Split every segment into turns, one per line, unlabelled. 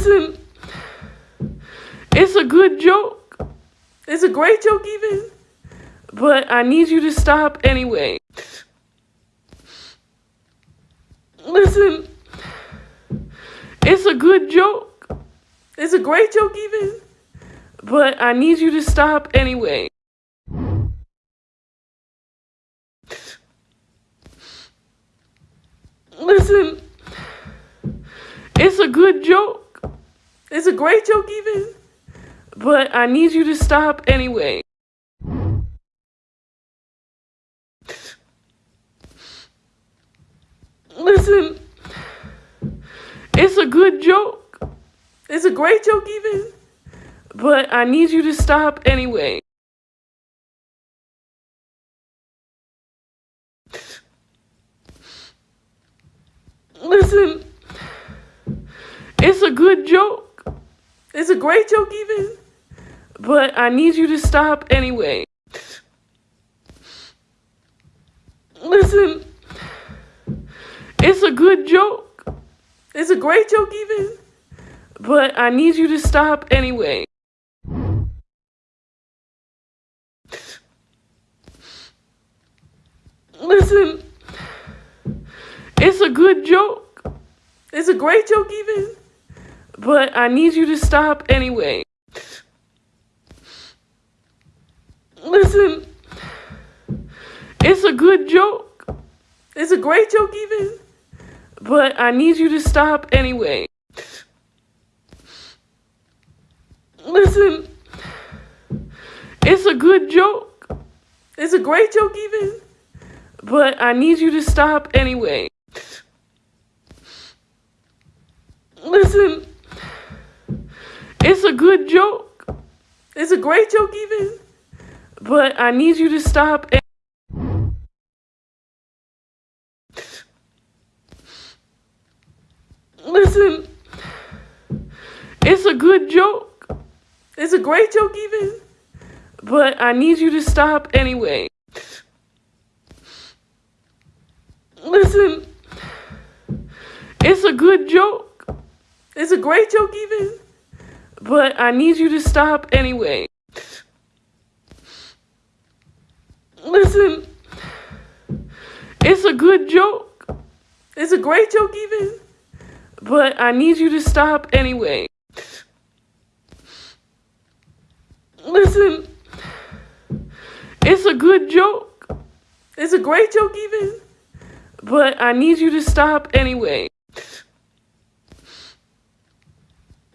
Listen, it's a good joke. It's a great joke, even. But I need you to stop anyway. Listen, it's a good joke. It's a great joke, even. But I need you to stop anyway. Listen, it's a good joke. It's a great joke, even. But I need you to stop anyway. Listen, it's a good joke. It's a great joke, even. But I need you to stop anyway. Listen, it's a good joke. It's a great joke, even. But I need you to stop anyway. Listen, it's a good joke. It's a great joke, even. But I need you to stop anyway. Listen, it's a good joke. It's a great joke, even. But I need you to stop anyway. Listen, it's a good joke. It's a great joke, even. But I need you to stop anyway. Listen, it's a good joke. It's a great joke, even. But I need you to stop anyway. Listen, it's a good joke. It's a great joke, even. But I need you to stop. Listen, it's a good joke. It's a great joke, even. But I need you to stop anyway. Listen, it's a good joke. It's a great joke, even. But I need you to stop anyway. Listen, it's a good joke. It's a great joke, even. But I need you to stop anyway. Listen, it's a good joke. It's a great joke, even. But I need you to stop anyway.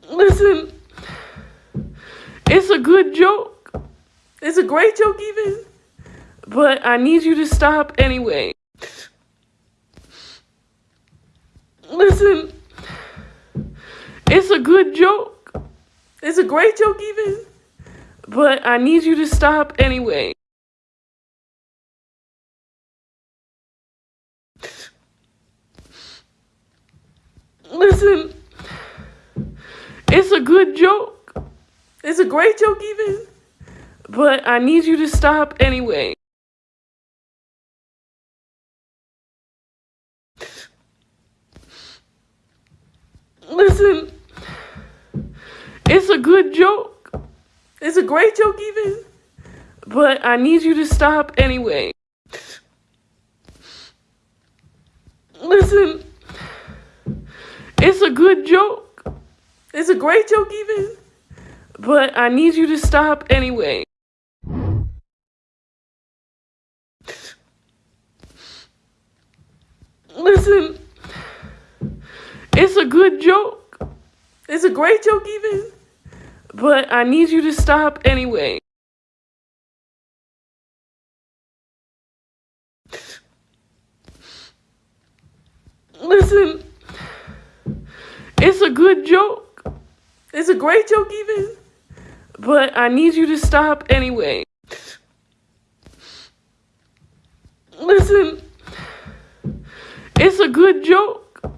Listen, it's a good joke. It's a great joke, even. But I need you to stop anyway. Listen, it's a good joke. It's a great joke, even. But I need you to stop anyway. Listen, it's a good joke. It's a great joke, even. But I need you to stop anyway. Listen, it's a good joke. It's a great joke, even. But I need you to stop anyway. Listen, it's a good joke. It's a great joke, even. But I need you to stop anyway. Listen, it's a good joke. It's a great joke, even. But I need you to stop anyway. Listen, it's a good joke. It's a great joke, even. But I need you to stop anyway. Listen, it's a good joke.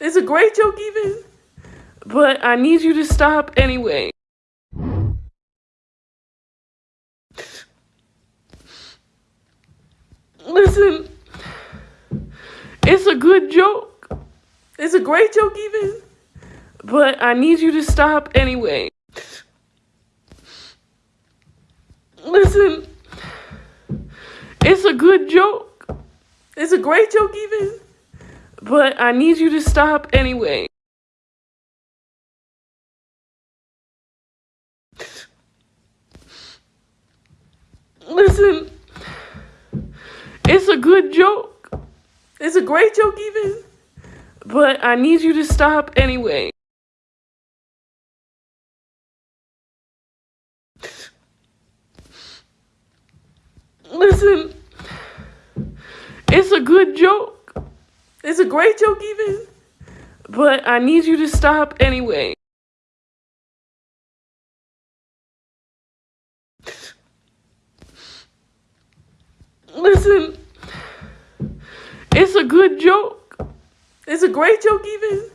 It's a great joke, even. But I need you to stop anyway. Listen, it's a good joke. It's a great joke, even. but I need you to stop anyway. Listen, it's a good joke. It's a great joke, even, but I need you to stop anyway. Listen, it's a good joke. It's a great joke, even, but I need you to stop anyway. Listen, it's a good joke. It's a great joke, even, but I need you to stop anyway. Listen, it's a good joke. It's a great joke, even,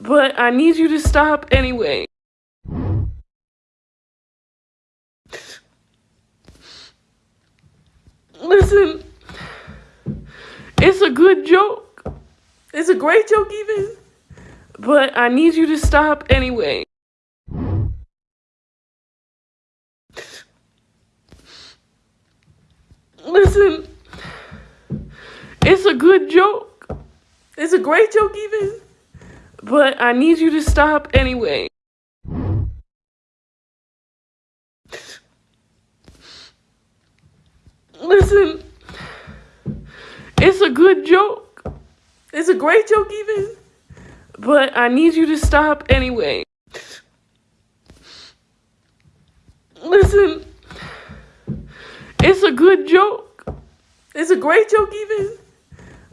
but I need you to stop anyway. Listen, it's a good joke. It's a great joke, even, but I need you to stop anyway. Listen, it's a good joke. It's a great joke, even, but I need you to stop anyway. Listen, it's a good joke. It's a great joke, even, but I need you to stop anyway. Listen, it's a good joke. It's a great joke, even,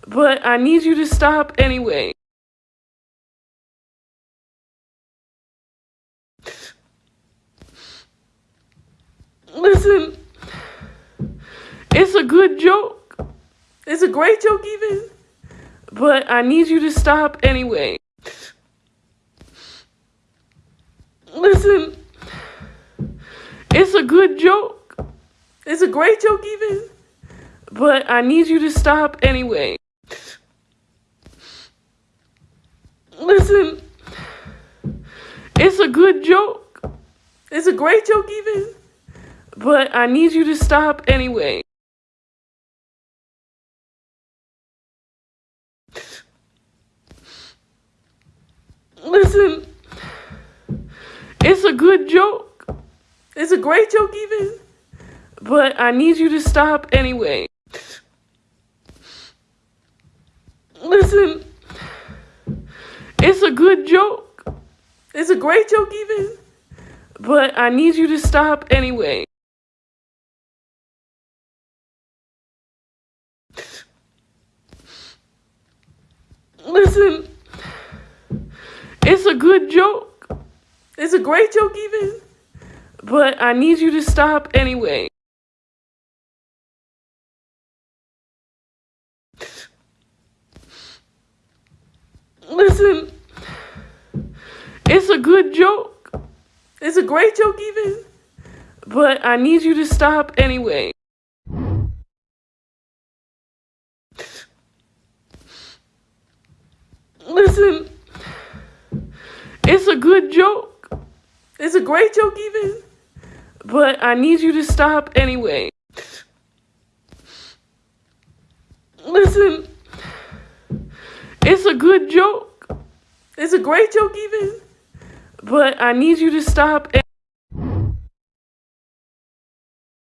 but I need you to stop anyway. Listen, it's a good joke. It's a great joke, even, but I need you to stop anyway. Listen, it's a good joke. It's a great joke, even, but I need you to stop anyway. Listen, it's a good joke. It's a great joke, even, but I need you to stop anyway. Listen, it's a good joke. It's a great joke, even, but I need you to stop anyway. Listen, it's a good joke. It's a great joke, even, but I need you to stop anyway. Listen, it's a good joke. It's a great joke, even, but I need you to stop anyway. Listen, it's a good joke. It's a great joke, even, but I need you to stop anyway. Listen, good joke. It's a great joke, even, but I need you to stop anyway. Listen, it's a good joke. It's a great joke, even, but I need you to stop.